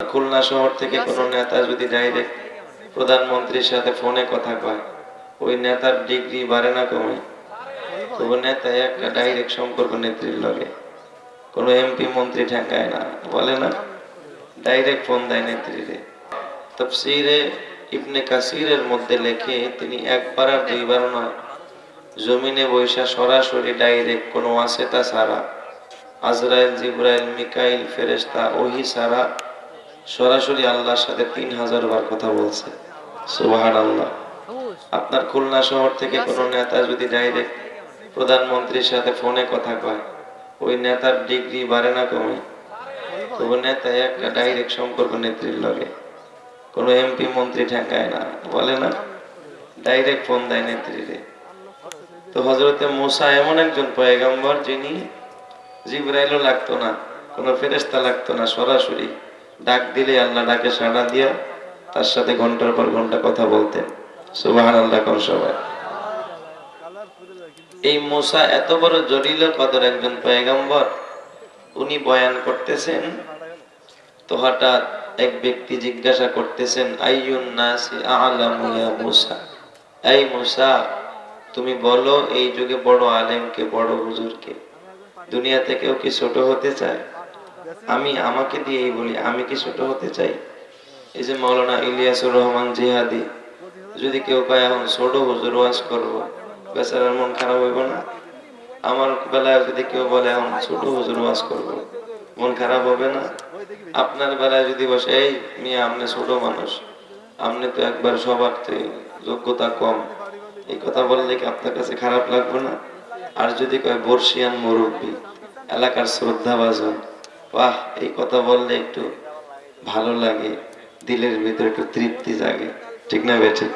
খুলনা শহর থেকে কোনো নেতা যদি ডাইরেক্ট প্রধানমন্ত্রীর সাথে ফোনে কথা কয় ওই নেতার ডিগ্রি বাড়ে না কমে? তবু নেতা একটা ডাইরেক্ট সম্পর্ক নেত্রীর লগে। কোনো এমপি মন্ত্রী ঠেকায় না বলে না? ডাইরেক্ট ফোন দেয় নেত্রীরে। তফসিরে ইবনে কাসিরের মধ্যে লেখে তিনি একবার আর দুইবার নয় জমিনে বৈশা সরাসরি ডাইরেক্ট কোনো ওয়াসেতা সারা আজরাইল জিব্রাইল মিকাইল ফেরেশতা ওহি সারা সরাসরি আল্লাহর সাথে তিন হাজার বার কথা বলছে। সুবাহান আল্লাহ আপনার খুলনা শহর থেকে কোনো নেতা যদি ডাইরেক্ট প্রধানমন্ত্রীর সাথে ফোনে কথা কয়, ওই নেতার ডিগ্রি বাড়ে না কমে? তবু নেতা একটা ডাইরেক্ট সম্পর্ক নেত্রীর লগে। কোনো এমপি মন্ত্রী ঠেকায় না, বলে না? ডাইরেক্ট ফোন দেয় নেত্রীরে। তো হজরতে মোসা এমন একজন পয়গম্বর যিনি জিব্রাইলও লাগতো না, কোনো ফেরেস্তা লাগতো না সরাসরি। ডাক দিলে আল্লাহ ডাকে সাড়া দিয়া তার সাথে ঘণ্টার পর ঘণ্টা কথা বলতেন। সুবাহান আল্লাহ কোন সবাই। এই মোসা এত বড় জটিল কদর একজন পয়গম্বর, উনি বয়ান করতেছেন, তো হঠাৎ এক ব্যক্তি জিজ্ঞাসা করতেছেন এই মুসা, তুমি বলো এই যুগে বড় আলেমকে, বড় হুজুরকে, দুনিয়াতে কেউ কি ছোট হতে চায়? আমি আমাকে দিয়েই বলি, আমি কি ছোট হতে চাই? এই যে মৌলানা ইলিয়াসুর রহমান জিহাদি, যদি কেউ কয়, এখন ছোট হুজুর ওয়াজ করব বেচারার মন খারাপ হইব না? আমার বেলায় যদি কেউ বলে, এখন ছোট হুজুর ওয়াজ করব মন খারাপ হবে না? আপনার বেলায় যদি বসে, এই মিয়া, আপনি ছোট মানুষ, আপনি তো একবার সবার যোগ্যতা কম এই কথা বললে কি আপনার কাছে খারাপ লাগবে না? আর যদি কয়, বর্ষিয়ান মুরব্বী, এলাকার শ্রদ্ধা ভাজন বাহ, এই কথা বললে একটু ভালো লাগে। দিলের ভিতরে একটু তৃপ্তি জাগে। ঠিক না বে, ঠিক?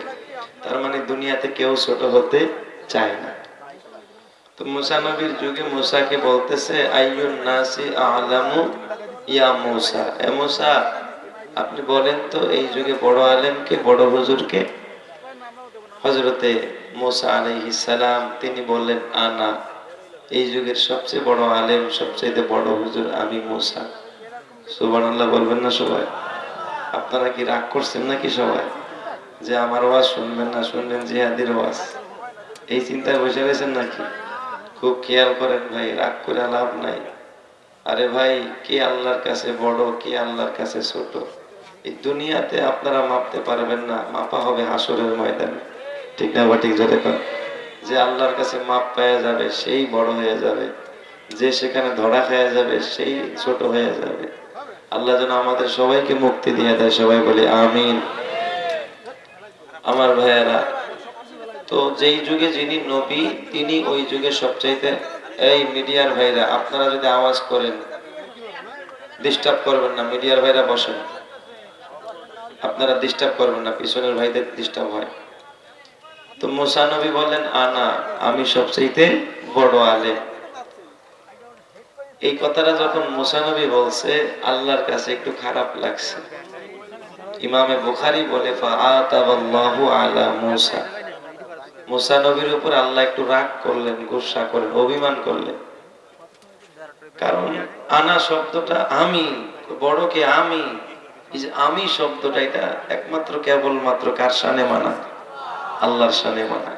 তার মানে দুনিয়াতে কেউ ছোট হতে চায় না। তো মুসা নবীর যুগে মুসাকে বলতেছে নাসি আলামু এ আপনি বলেন তো, এই যুগে বড় আলেমকে বড় হুজুরকে হজরতে মোসা আলাইহিস তিনি বললেন, আনা। এই যুগের সবচেয়ে বড় আলেম সবচেয়ে বড় হুজুর আমি মোসা। সুবহানাল্লাহ বলবেন না সবাই? আপনারা কি রাগ করছেন নাকি সবাই? যে আমার ওয়াজ শুনবেন না, শুনবেন জিহাদির ওয়াজ। এই চিন্তায় বসে রয়েছেন নাকি? খুব খেয়াল করেন ভাই, রাগ করে লাভ নাই। আরে ভাই, কে আল্লাহর কাছে বড়, কে আল্লাহর কাছে ছোট? এই দুনিয়াতে আপনারা মাপতে পারবেন না, মাপা হবে হাসরের ময়দানে। ঠিক না বা ঠিক কর যে আল্লাহর কাছে মাপ পাওয়া যাবে, সেই বড় হয়ে যাবে। যে সেখানে ধরা খাওয়া যাবে, সেই ছোট হয়ে যাবে। আল্লাহ যেন আমাদের সবাইকে মুক্তি দিয়ে দেয়, সবাই বলে আমিন। আমার ভাইয়েরা, তো যেই যুগে যিনি নবী, তিনি ওই যুগে সবচাইতে, এই মিডিয়ার ভাইরা আপনারা যদি আওয়াজ করেন ডিস্টার্ব করবেন না, মিডিয়ার ভাইরা বসেন। আপনারা ডিস্টার্ব করবেন না, পিছনের ভাইদের ডিস্টার্ব হয়। তো মুসা নবী বললেন আনা আমি সবচাইতে বড় আলে এই কথাটা যখন মুসা নবী বলছে, আল্লাহর কাছে একটু খারাপ লাগছে। ইমামে বুখারি বলে আলা নবীর উপর আল্লাহ একটু রাগ করলেন, গুসা করলেন, অভিমান করলেন। কারণ, আনা শব্দটা আমি, বড়কে আমি আমি শব্দটা, এটা একমাত্র কেবল মাত্র কার সানে মানা? আল্লাহর সানে মানা।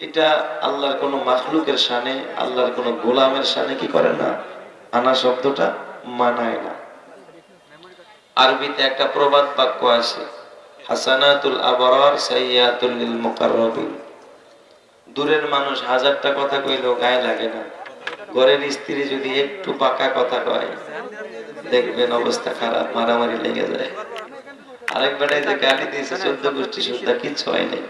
এটা আল্লাহর কোন মাখলুকের সানে আল্লাহর কোন গোলামের সানে কি করে না? আনা শব্দটা মানায় না। আরবিতে একটা প্রবাদ বাক্য আছে, হাসানাতুল আবরার সাইয়াতুল লিল মুকাররাবিন। দূরের মানুষ হাজারটা কথা কইলেও গায়ে লাগে না। ঘরের স্ত্রী যদি একটু পাকা কথা কয়, দেখবেন অবস্থা খারাপ, মারামারি লেগে যায়। আরেক বেটায় যে গালি দিয়েছে চোদ্দ গোষ্ঠী সুদ্ধা কিচ্ছু হয় নাই।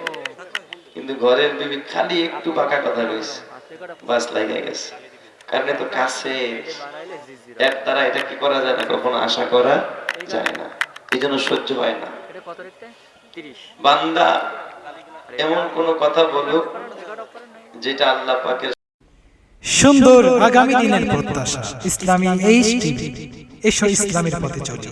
কিন্তু ঘরের বিবি খালি একটু পাকা কথা কইছে। বাস লাগে গেছে। কারণ কাছে। এর দ্বারা এটা কি করা যায় না? কখনো আশা করা যায় না। এই জন্য সহ্য হয় না। বান্দা এমন কোন কথা বলুক যেটা আল্লাহ পাকের সুন্দর আগামী দিনের প্রত্যাশা। ইসলামী এইচ টিভি। এসো ইসলামের পথে চলি।